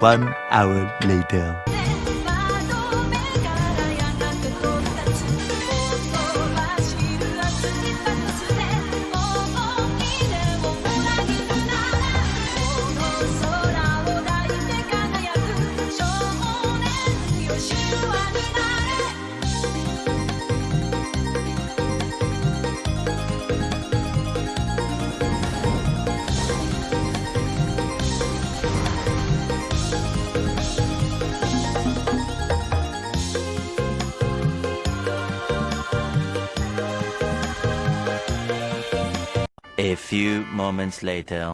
One hour later. Moments later.